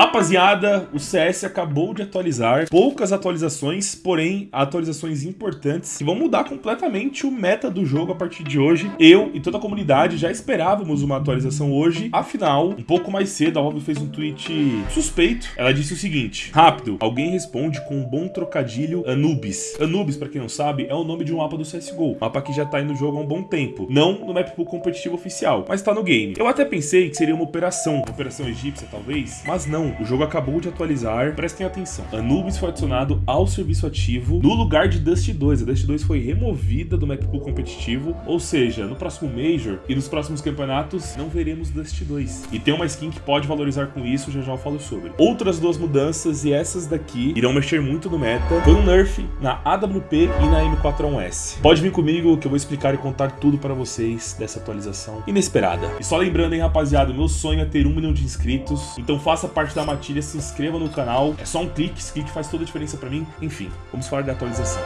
Rapaziada, o CS acabou de atualizar, poucas atualizações, porém atualizações importantes que vão mudar completamente o meta do jogo a partir de hoje. Eu e toda a comunidade já esperávamos uma atualização hoje, afinal, um pouco mais cedo a Valve fez um tweet suspeito. Ela disse o seguinte, rápido, alguém responde com um bom trocadilho Anubis. Anubis, pra quem não sabe, é o nome de um mapa do CSGO, mapa que já tá aí no jogo há um bom tempo, não no map pool competitivo oficial, mas tá no game. Eu até pensei que seria uma operação, uma operação egípcia talvez, mas não, o jogo acabou de atualizar, prestem atenção. Anubis foi adicionado ao serviço ativo no lugar de Dust 2. A Dust 2 foi removida do map pool competitivo, ou seja, no próximo Major e nos próximos campeonatos não veremos Dust 2. E tem uma skin que pode valorizar com isso, já já eu falo sobre. Outras duas mudanças, e essas daqui irão mexer muito no meta, foi um nerf na AWP e na M41S. Pode vir comigo que eu vou explicar e contar tudo para vocês dessa atualização inesperada. E só lembrando, hein, rapaziada, meu sonho é ter um milhão de inscritos, então faça parte da da matilha, se inscreva no canal. É só um clique, esse clique faz toda a diferença pra mim. Enfim, vamos falar da atualização.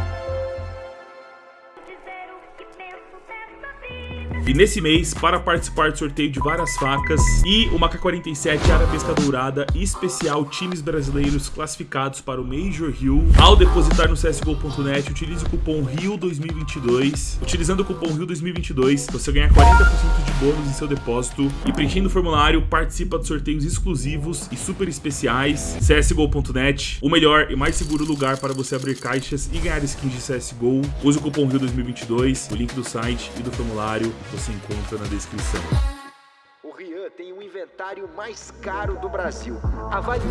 E nesse mês, para participar do sorteio de várias facas e uma K-47 Arabesca Dourada especial times brasileiros classificados para o Major Rio, ao depositar no CSGO.net, utilize o cupom RIO2022. Utilizando o cupom RIO2022, você ganha 40% de bônus em seu depósito e preenchendo o formulário, participa de sorteios exclusivos e super especiais. CSGO.net, o melhor e mais seguro lugar para você abrir caixas e ganhar skins de CSGO. Use o cupom RIO2022, o link do site e do formulário você encontra na descrição. O Rian tem o inventário mais caro do Brasil. Avalie.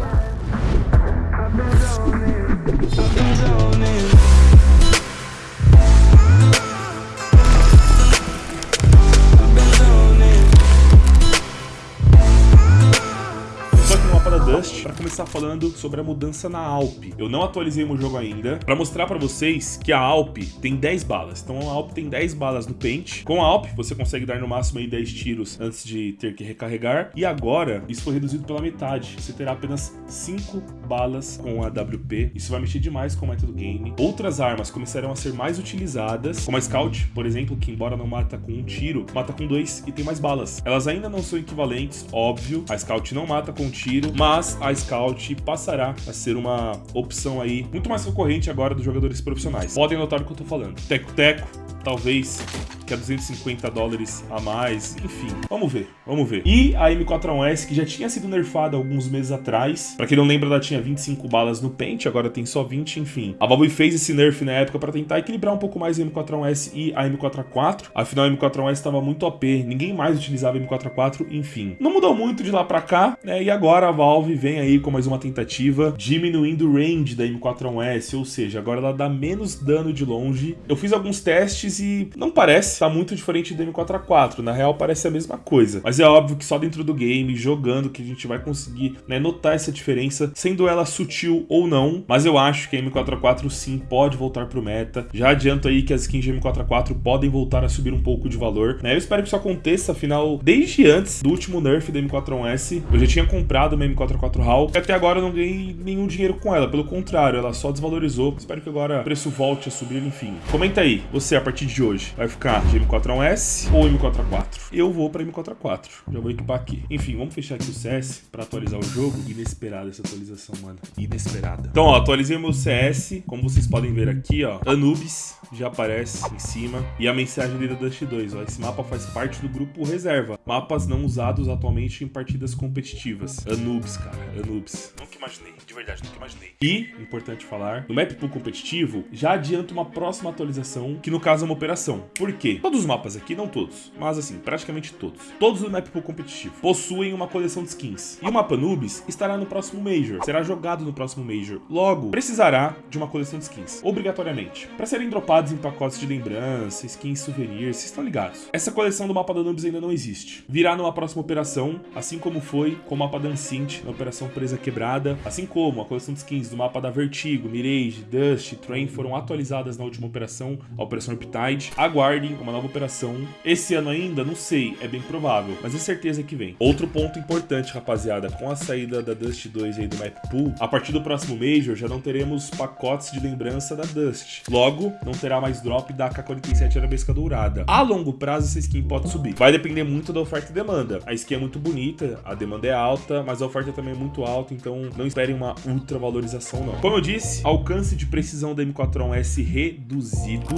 Para começar falando sobre a mudança na Alp. Eu não atualizei o meu jogo ainda para mostrar para vocês que a Alp tem 10 balas. Então a Alp tem 10 balas no pente. Com a Alp você consegue dar no máximo aí 10 tiros antes de ter que recarregar. E agora isso foi reduzido pela metade. Você terá apenas 5 balas com a WP. Isso vai mexer demais com o método game. Outras armas começarão a ser mais utilizadas, como a Scout, por exemplo, que embora não mata com um tiro, mata com dois e tem mais balas. Elas ainda não são equivalentes, óbvio. A Scout não mata com um tiro, mas a Scout passará a ser uma opção aí muito mais recorrente agora dos jogadores profissionais. Podem notar o que eu tô falando. Teco-teco, talvez que é 250 dólares a mais, enfim. Vamos ver, vamos ver. E a M41S, que já tinha sido nerfada alguns meses atrás. Pra quem não lembra, ela tinha 25 balas no pente, agora tem só 20, enfim. A Valve fez esse nerf na época pra tentar equilibrar um pouco mais a M41S e a M44. Afinal, a M41S estava muito OP, ninguém mais utilizava a M44, enfim. Não mudou muito de lá pra cá, né? E agora a Valve vem aí com mais uma tentativa, diminuindo o range da M41S, ou seja, agora ela dá menos dano de longe. Eu fiz alguns testes e não parece tá muito diferente do M4A4. Na real, parece a mesma coisa. Mas é óbvio que só dentro do game, jogando, que a gente vai conseguir né, notar essa diferença, sendo ela sutil ou não. Mas eu acho que a M4A4 sim pode voltar pro meta. Já adianto aí que as skins de M4A4 podem voltar a subir um pouco de valor. Né? Eu espero que isso aconteça, afinal, desde antes do último nerf da M4A1S, eu já tinha comprado uma M4A4 HAL e até agora eu não ganhei nenhum dinheiro com ela. Pelo contrário, ela só desvalorizou. Espero que agora o preço volte a subir, enfim. Comenta aí, você a partir de hoje vai ficar de M4A1S ou M4A4. Eu vou para M4A4, já vou equipar aqui. Enfim, vamos fechar aqui o CS para atualizar o jogo. Inesperada essa atualização, mano. Inesperada. Então, ó, atualizei o meu CS, como vocês podem ver aqui, ó. Anubis já aparece em cima. E a mensagem ali da Dust 2, ó. Esse mapa faz parte do grupo reserva. Mapas não usados atualmente em partidas competitivas. Anubis, cara. Anubis. Nunca imaginei, de verdade, nunca imaginei. E, importante falar, no map pool competitivo, já adianta uma próxima atualização, que no caso é uma operação. Por quê? Todos os mapas aqui, não todos, mas assim, praticamente todos. Todos do map pool competitivo possuem uma coleção de skins. E o mapa Nubis estará no próximo Major, será jogado no próximo Major. Logo, precisará de uma coleção de skins, obrigatoriamente, para serem dropados em pacotes de lembrança, skins souvenirs, vocês estão ligados. Essa coleção do mapa da Nubis ainda não existe. Virá numa próxima operação, assim como foi com o mapa da Ancient na operação Presa Quebrada. Assim como a coleção de skins do mapa da Vertigo, Mirage, Dust, Train foram atualizadas na última operação, a Operação Riptide. Aguardem uma nova operação. Esse ano ainda, não sei, é bem provável, mas é certeza que vem. Outro ponto importante, rapaziada, com a saída da Dust 2 aí do Map Pool, a partir do próximo Major já não teremos pacotes de lembrança da Dust. Logo, não terá mais drop da AK-47 Arabesca Dourada. A longo prazo, essa skin pode subir. Vai depender muito da oferta e demanda. A skin é muito bonita, a demanda é alta, mas a oferta também é muito alta, então não esperem uma ultra valorização não. Como eu disse, alcance de precisão da M4 S reduzido.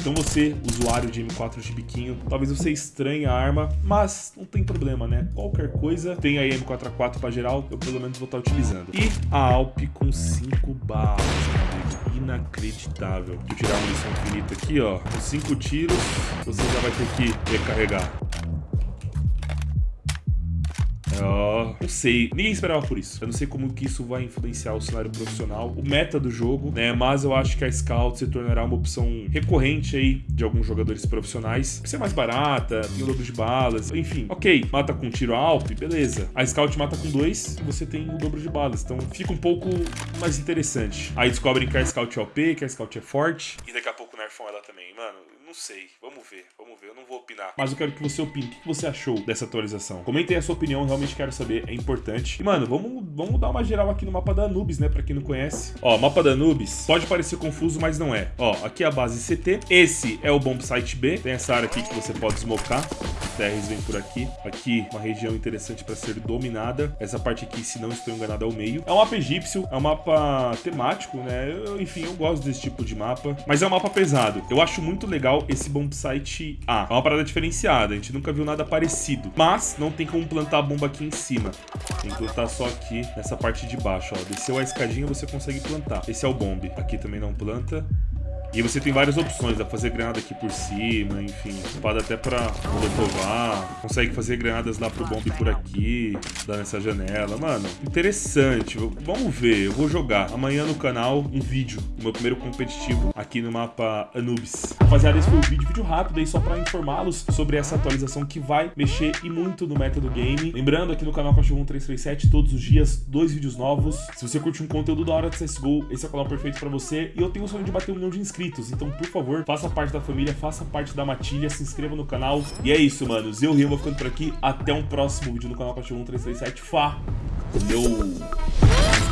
Então você, usuário de M4 de biquinho, talvez você estranhe a arma, mas não tem problema, né? Qualquer coisa, tem aí M4A4 para geral, eu pelo menos vou estar utilizando. E a Alp com 5 balas, inacreditável. Vou tirar a munição infinita aqui, ó. Com 5 tiros, você já vai ter que recarregar. Oh, não sei. Ninguém esperava por isso. Eu não sei como que isso vai influenciar o cenário profissional, o meta do jogo, né? Mas eu acho que a Scout se tornará uma opção recorrente aí de alguns jogadores profissionais. Por ser mais barata, tem o dobro de balas, enfim. Ok, mata com tiro alto, beleza. A Scout mata com dois e você tem o dobro de balas. Então fica um pouco mais interessante. Aí descobrem que a Scout é OP, que a Scout é forte. E daqui a pouco nerfam ela também. Mano, não sei. Vamos ver, vamos ver. Eu não vou opinar. Mas eu quero que você opine. O que você achou dessa atualização? Comentem a sua opinião, realmente quero saber. É importante. E, mano, vamos, vamos dar uma geral aqui no mapa da Anubis, né? Pra quem não conhece. Ó, mapa da Anubis pode parecer confuso, mas não é. Ó, aqui é a base CT. Esse é o bomb site B. Tem essa área aqui que você pode smocar. TRs vem por aqui. Aqui, uma região interessante para ser dominada. Essa parte aqui, se não estou enganado, é o meio. É um mapa egípcio, é um mapa temático, né? Eu, enfim, eu gosto desse tipo de mapa. Mas é um mapa pesado. Eu acho muito legal esse bomb site A. É uma parada diferenciada, a gente nunca viu nada parecido. Mas não tem como plantar a bomba aqui em cima. Tem que plantar só aqui, nessa parte de baixo, ó. Desceu a escadinha, você consegue plantar. Esse é o bomb. Aqui também não planta. E você tem várias opções, dá pra fazer granada aqui por cima, enfim. Espada até pra molotovar. Consegue fazer granadas lá pro bomb por aqui, dar nessa janela. Mano, interessante. Vamos ver, eu vou jogar amanhã no canal um vídeo, o meu primeiro competitivo aqui no mapa Anubis. Rapaziada, esse foi o vídeo, vídeo rápido aí só pra informá-los sobre essa atualização que vai mexer e muito no meta do game. Lembrando, aqui no canal Cachorro 1337, todos os dias, dois vídeos novos. Se você curte um conteúdo da hora de CSGO, esse é o canal perfeito pra você. E eu tenho o sonho de bater um milhão de inscritos inscritos. Então, por favor, faça parte da família, faça parte da matilha, se inscreva no canal. E é isso, manos. Eu, Rio, vou ficando por aqui. Até um próximo vídeo no canal Cachorro 1337. Fá! Valeu!